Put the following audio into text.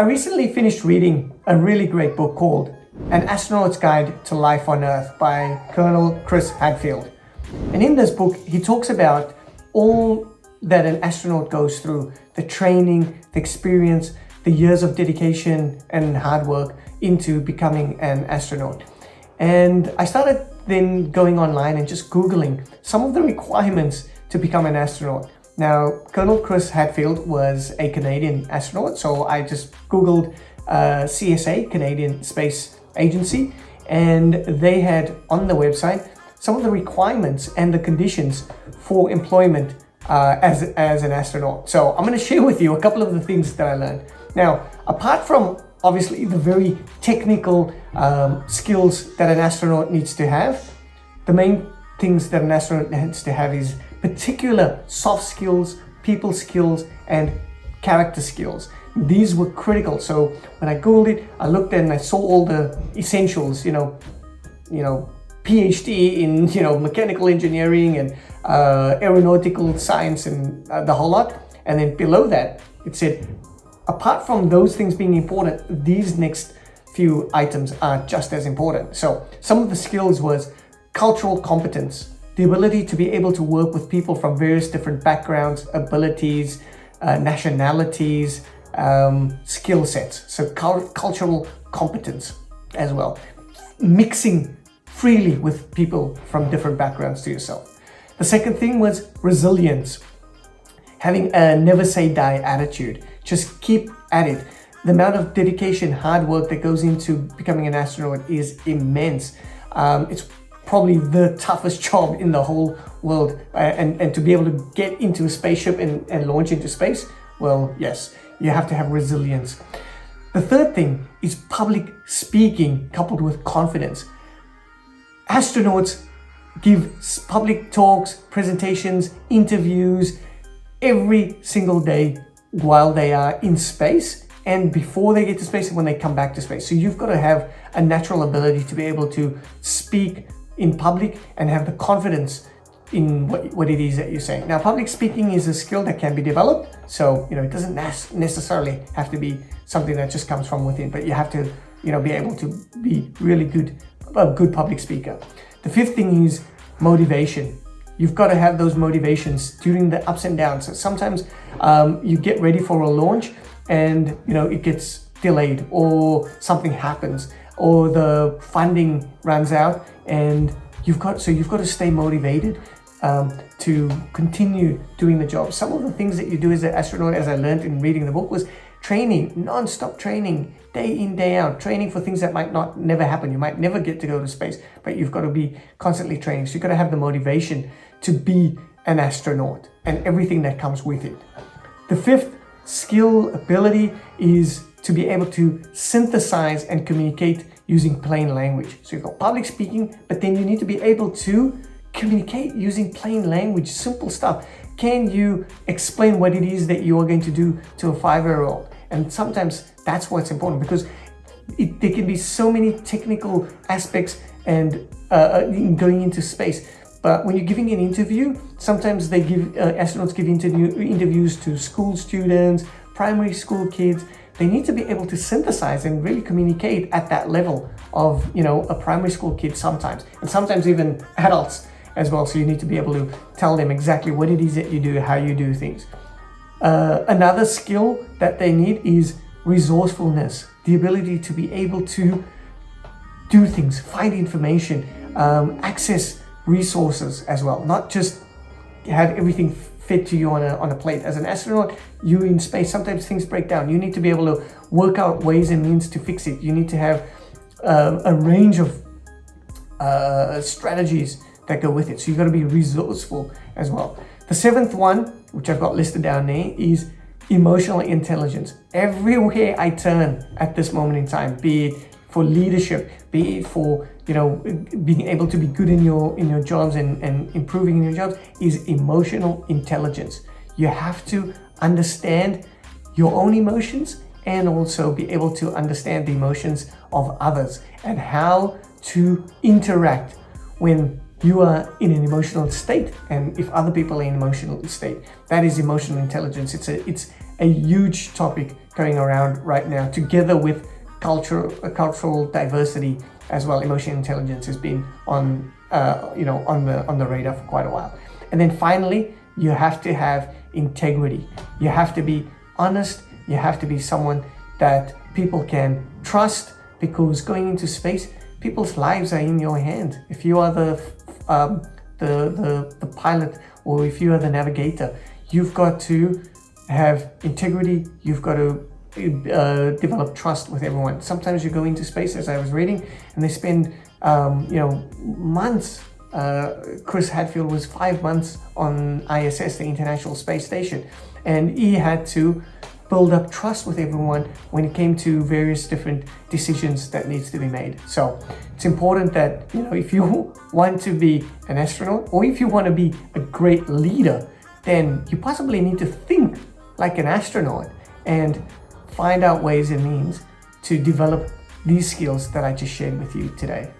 I recently finished reading a really great book called An Astronaut's Guide to Life on Earth by Colonel Chris Hadfield. And in this book, he talks about all that an astronaut goes through, the training, the experience, the years of dedication and hard work into becoming an astronaut. And I started then going online and just Googling some of the requirements to become an astronaut. Now, Colonel Chris Hadfield was a Canadian astronaut, so I just Googled uh, CSA, Canadian Space Agency, and they had on the website some of the requirements and the conditions for employment uh, as, as an astronaut. So I'm going to share with you a couple of the things that I learned. Now, apart from obviously the very technical um, skills that an astronaut needs to have, the main things that an astronaut needs to have is particular soft skills, people skills, and character skills. These were critical. So when I Googled it, I looked and I saw all the essentials, you know, you know, PhD in, you know, mechanical engineering and uh, aeronautical science and uh, the whole lot. And then below that, it said, apart from those things being important, these next few items are just as important. So some of the skills was cultural competence, the ability to be able to work with people from various different backgrounds, abilities, uh, nationalities, um, skill sets. So cultural competence as well. Mixing freely with people from different backgrounds to yourself. The second thing was resilience. Having a never say die attitude. Just keep at it. The amount of dedication, hard work that goes into becoming an astronaut is immense. Um, it's probably the toughest job in the whole world uh, and, and to be able to get into a spaceship and, and launch into space, well, yes, you have to have resilience. The third thing is public speaking coupled with confidence. Astronauts give public talks, presentations, interviews every single day while they are in space and before they get to space and when they come back to space. So you've got to have a natural ability to be able to speak in public and have the confidence in what, what it is that you're saying. Now, public speaking is a skill that can be developed. So, you know, it doesn't necessarily have to be something that just comes from within, but you have to, you know, be able to be really good, a good public speaker. The fifth thing is motivation. You've got to have those motivations during the ups and downs. So sometimes um, you get ready for a launch and, you know, it gets delayed or something happens or the funding runs out and you've got so you've got to stay motivated um, to continue doing the job. Some of the things that you do as an astronaut, as I learned in reading the book, was training, non-stop training, day in, day out, training for things that might not never happen. You might never get to go to space, but you've got to be constantly training. So you've got to have the motivation to be an astronaut and everything that comes with it. The fifth skill ability is to be able to synthesize and communicate using plain language. So you've got public speaking, but then you need to be able to communicate using plain language, simple stuff. Can you explain what it is that you are going to do to a five-year-old? And sometimes that's what's important because it, there can be so many technical aspects and uh, uh going into space. But when you're giving an interview, sometimes they give uh, astronauts give interview, interviews to school students, primary school kids, they need to be able to synthesize and really communicate at that level of, you know, a primary school kid sometimes, and sometimes even adults as well. So you need to be able to tell them exactly what it is that you do, how you do things. Uh, another skill that they need is resourcefulness, the ability to be able to do things, find information, um, access resources as well, not just have everything fit to you on a, on a plate. As an astronaut, you in space, sometimes things break down. You need to be able to work out ways and means to fix it. You need to have uh, a range of uh, strategies that go with it. So you've got to be resourceful as well. The seventh one, which I've got listed down there, is emotional intelligence. Everywhere I turn at this moment in time, be it for leadership, be it for you know being able to be good in your in your jobs and, and improving in your jobs, is emotional intelligence. You have to understand your own emotions and also be able to understand the emotions of others and how to interact when you are in an emotional state and if other people are in an emotional state that is emotional intelligence it's a it's a huge topic going around right now, together with cultural cultural diversity as well. Emotional intelligence has been on uh, you know on the on the radar for quite a while. And then finally, you have to have integrity. You have to be honest. You have to be someone that people can trust because going into space, people's lives are in your hands. If you are the um, the, the the pilot or if you are the navigator, you've got to have integrity. You've got to uh, develop trust with everyone. Sometimes you go into space, as I was reading, and they spend um, you know months. Uh, Chris Hadfield was five months on ISS, the International Space Station, and he had to build up trust with everyone when it came to various different decisions that needs to be made. So it's important that, you know, if you want to be an astronaut or if you want to be a great leader, then you possibly need to think like an astronaut and find out ways and means to develop these skills that I just shared with you today.